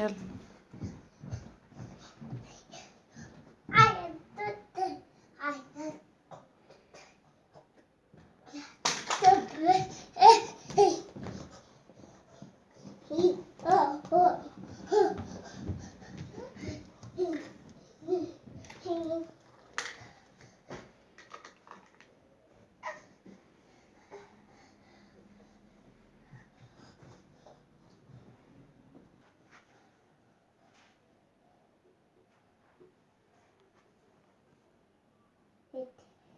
Yep. I am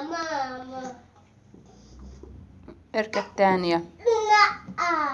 ماما. اركب ثانية لا.